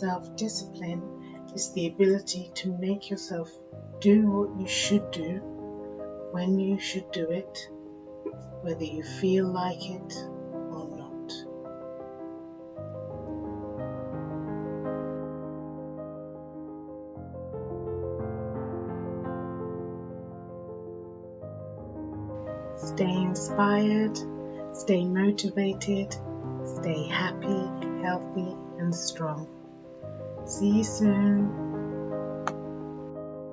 Self discipline is the ability to make yourself do what you should do when you should do it, whether you feel like it or not. Stay inspired, stay motivated, stay happy, healthy, and strong. See you soon.